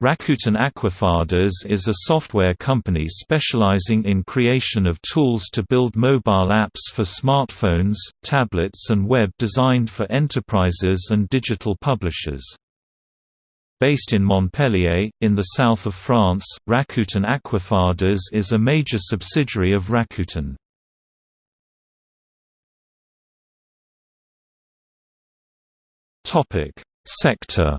Rakuten Aquafadas is a software company specializing in creation of tools to build mobile apps for smartphones, tablets and web designed for enterprises and digital publishers. Based in Montpellier, in the south of France, Rakuten Aquafadas is a major subsidiary of Rakuten. Sector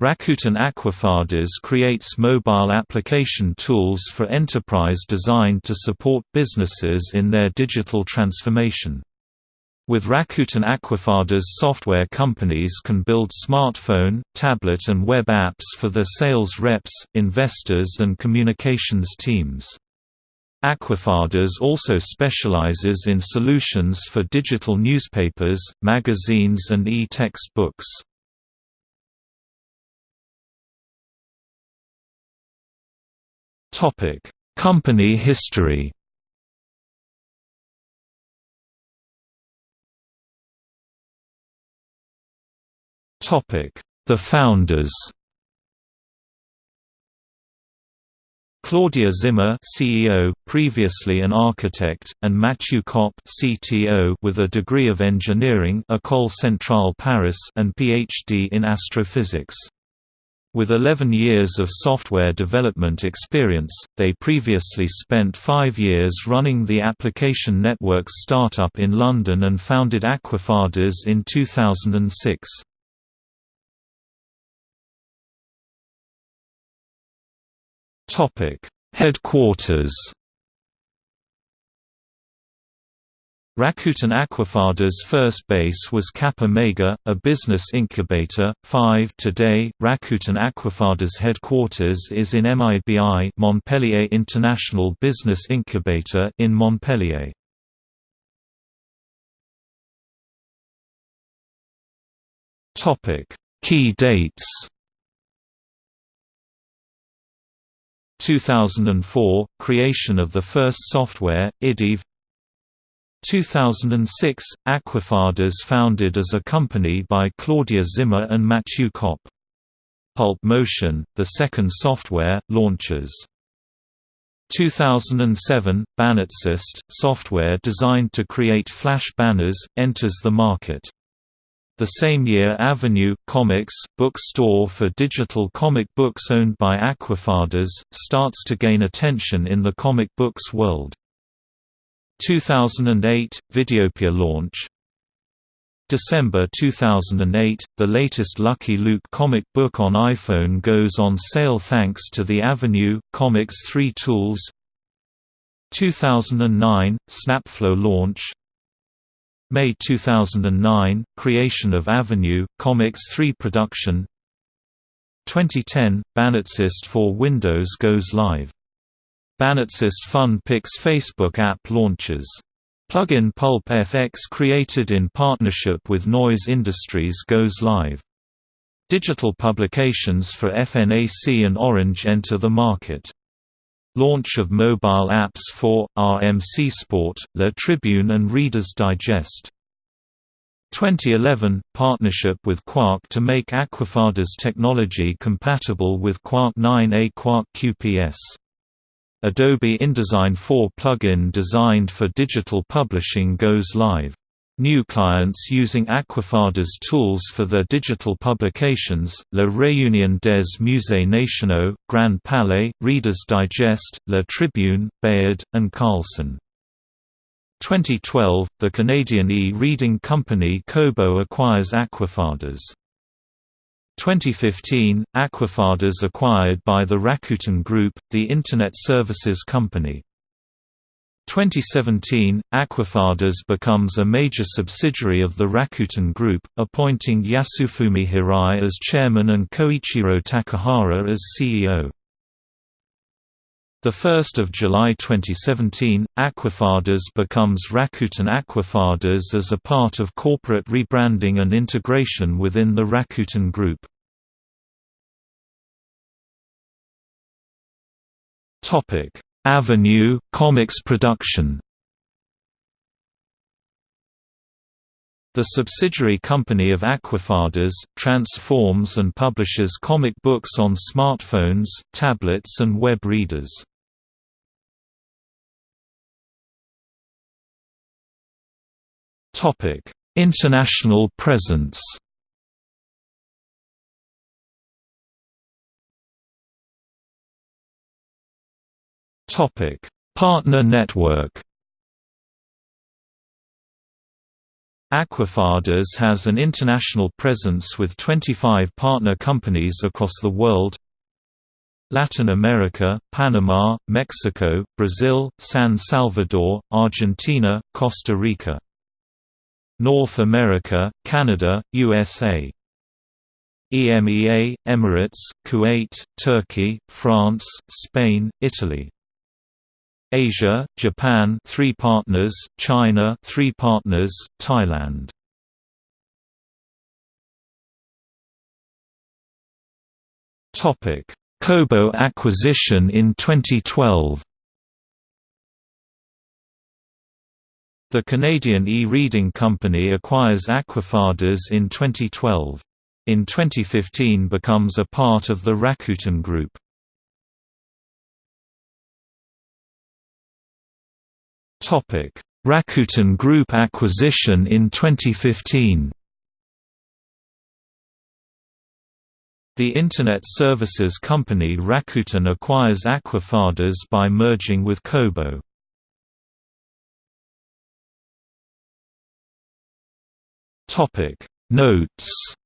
Rakuten Aquafadas creates mobile application tools for enterprise designed to support businesses in their digital transformation. With Rakuten Aquafadas software companies can build smartphone, tablet and web apps for their sales reps, investors and communications teams. Aquafadas also specializes in solutions for digital newspapers, magazines and e-text Topic: Company history. Topic: The founders. Claudia Zimmer CEO, previously an architect, and Mathieu Kopp CTO with a degree of engineering École Centrale Paris and PhD in astrophysics. With 11 years of software development experience, they previously spent five years running the Application Networks startup in London and founded Aquafadas in 2006. Headquarters Rakuten Aquafadas' first base was Cap Omega, a business incubator. 5 Today, Rakuten Aquafadas' headquarters is in MIBI Montpellier International Business Incubator in Montpellier. Topic: Key dates 2004 – Creation of the first software, IDIV 2006, Aquafadas founded as a company by Claudia Zimmer and Mathieu Kopp. Pulp Motion, the second software, launches. 2007, BannerZest, software designed to create flash banners, enters the market. The same year Avenue, Comics, book store for digital comic books owned by Aquafadas, starts to gain attention in the comic books world. 2008 – Videopia launch. December 2008 – The latest Lucky Luke comic book on iPhone goes on sale thanks to the Avenue, Comics 3 tools. 2009 – Snapflow launch. May 2009 – Creation of Avenue, Comics 3 production. 2010 – BannerZest for Windows goes live BannerZest Fun Picks Facebook app launches. Plugin Pulp FX created in partnership with Noise Industries goes live. Digital publications for FNAC and Orange enter the market. Launch of mobile apps for, RMC Sport, La Tribune and Reader's Digest. 2011 – Partnership with Quark to make Aquafadas technology compatible with Quark 9a Quark QPS Adobe InDesign 4 plugin designed for digital publishing goes live. New clients using Aquafadas tools for their digital publications, La Réunion des Musées Nationaux, Grand Palais, Reader's Digest, La Tribune, Bayard, and Carlson. 2012, the Canadian e-reading company Kobo acquires Aquafadas. 2015, Aquafadas acquired by the Rakuten Group, the Internet Services company. 2017, Aquafadas becomes a major subsidiary of the Rakuten Group, appointing Yasufumi Hirai as chairman and Koichiro Takahara as CEO. 1 July 2017, Aquafadas becomes Rakuten Aquafadas as a part of corporate rebranding and integration within the Rakuten Group. Avenue, comics production The Avenue, Comics production 2007 – 2009 – Comics 3 production 2010 – BannerZest for Windows goes live BannerZest for Windows goes live May 2009 – Creation of Avenue, Comics 3 production 2011 – BannerZest for Windows goes live 2012 – Creation of Avenue, Comics production The subsidiary company of Aquafadas, transforms and publishes comic books on smartphones, tablets and web readers. International presence? Topic: Partner network? Aquafadas has an international presence with 25 partner companies across the world. Latin America, Panama, Mexico, Brazil, San Salvador, Argentina, Costa Rica North America, Canada, USA EMEA, Emirates, Kuwait, Turkey, France, Spain, Italy Asia, Japan 3 partners, China 3 partners, Thailand. Topic: Kobo acquisition in 2012. The Canadian e-reading company acquires Aquafadas in 2012. In 2015 becomes a part of the Rakuten Group. Rakuten Group acquisition in 2015. The Internet services company Rakuten acquires Aquafadas by merging with Kobo. Topic. Notes